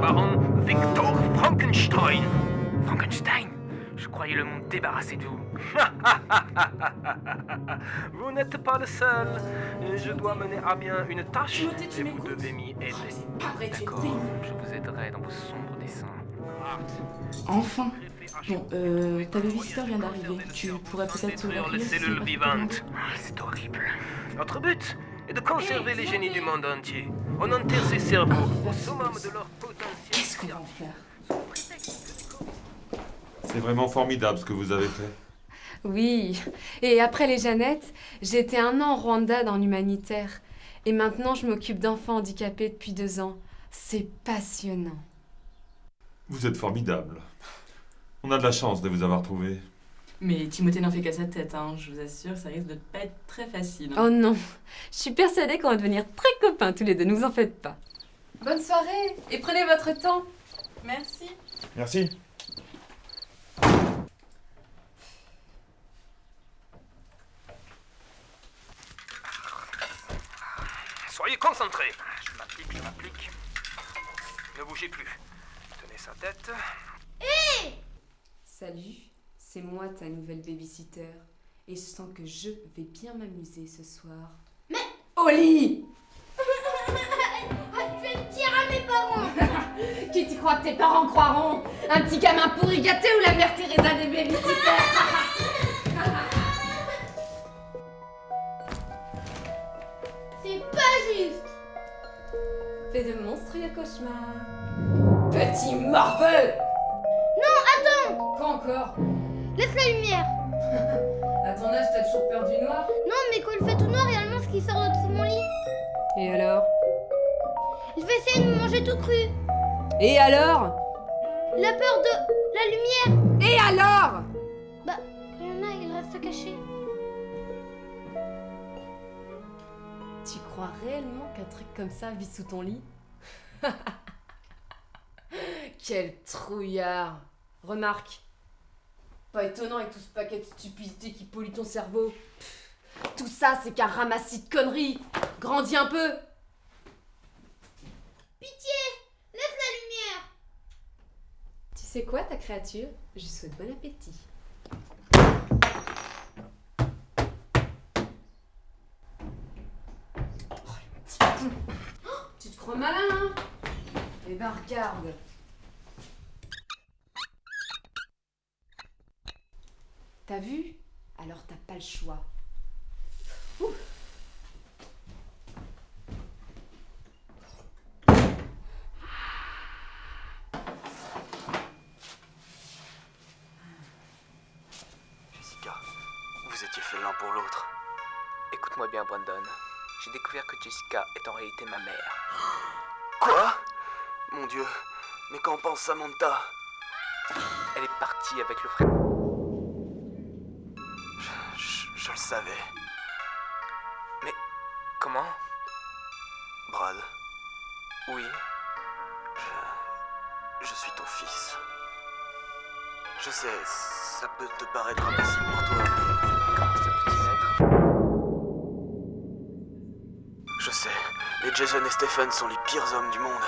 baron Victor Frankenstein. Frankenstein Je croyais le monde débarrassé de vous. vous n'êtes pas le seul. Je dois mener à bien une tâche et vous devez m'y aider. Es D'accord, je vous aiderai dans vos sombres dessins. Enfin Bon, euh, ta babysitter vient d'arriver. Tu pourrais peut-être Détruire les cellules vivantes. Ah, C'est horrible. Notre but est de conserver les génies du monde entier. On enterre ces cerveaux au summum de leur. Qu'est-ce qu'on va en faire C'est vraiment formidable ce que vous avez fait. Oui, et après les Jeannettes, j'ai été un an en Rwanda dans l'humanitaire. Et maintenant, je m'occupe d'enfants handicapés depuis deux ans. C'est passionnant. Vous êtes formidable. On a de la chance de vous avoir trouvé. Mais Timothée n'en fait qu'à sa tête, hein. je vous assure, ça risque de pas être très facile. hein. Oh non, je suis persuadée qu'on va devenir très copains tous les deux, ne vous en faites pas. Bonne soirée et prenez votre temps. Merci. Merci. Soyez concentrés. Je m'applique, je m'applique. Ne bougez plus. Tenez sa tête. Salut, c'est moi ta nouvelle babysitter. Et je sens que je vais bien m'amuser ce soir. Mais Au Qui tu crois que tes parents croiront? Un petit gamin pourri gâté ou la mère Teresa des babysitters? C'est pas juste. Fais de monstrueux cauchemars. Petit morveux Non, attends. Quoi encore? Laisse la lumière. À ton âge, t'as toujours peur du noir? Non, mais quand il fait tout noir, il y a un monstre qui sort de mon lit. Et alors? Il va essayer de me manger tout cru. Et alors? Il a peur de la lumière. Et alors? Bah, quand il y en a, il reste caché. Tu crois réellement qu'un truc comme ça vit sous ton lit? Quel trouillard Remarque, pas étonnant avec tout ce paquet de stupidité qui pollue ton cerveau. Pff, Tout ça, c'est qu'un ramassis de conneries. Grandis un peu. Pitié Laisse la lumière Tu sais quoi, ta créature? Je lui souhaite bon appétit. Oh, le petit con. Oh, Tu te crois malin, hein? Eh ben, regarde. T'as vu? Alors t'as pas le choix. Ouh. Jessica, vous étiez faits pour l'autre. Écoute-moi bien, Brandon. J'ai découvert que Jessica est en réalité ma mère. Quoi? Mon Dieu, mais qu'en pense Samantha? Elle est partie avec le frère. je, le savais. Comment? Brad, Oui. je, je suis ton fils. Je sais, ça peut te paraître impossible pour toi, Jason et Stephen sont les pires hommes du monde.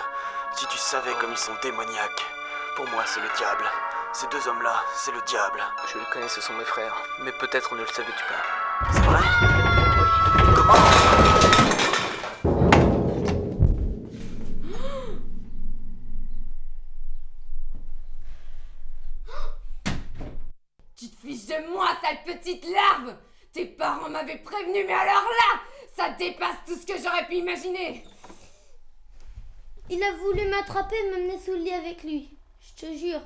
Si tu savais comme ils sont démoniaques. Pour moi, c'est le diable. Ces deux hommes-là, c'est le diable. Je les connais, ce sont mes frères. Mais peut-être ne le savais-tu pas. C'est vrai? Oui. Comment Tu te fiches de moi, sale petite larve Tes parents m'avaient prévenu, mais alors là, ça dépasse tout ce que j'aurais pu imaginer Il a voulu m'attraper et m'amener sous le lit avec lui. Je te jure.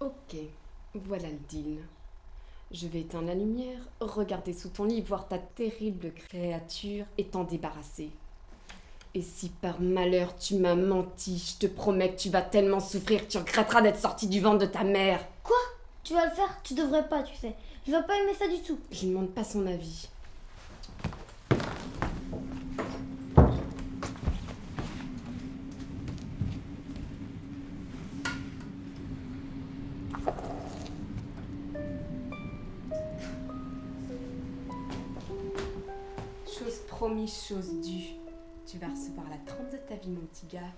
Ok, voilà le deal. Je vais éteindre la lumière, regarder sous ton lit, voir ta terrible créature et t'en débarrasser. Et si par malheur tu m'as menti, je te promets que tu vas tellement souffrir que tu regretteras d'être sorti du ventre de ta mère. Tu vas le faire? Tu devrais pas, tu sais. Je vais pas aimer ça du tout. Je ne demande pas son avis. Chose promis, chose due. Tu vas recevoir la trompe de ta vie, mon petit gars.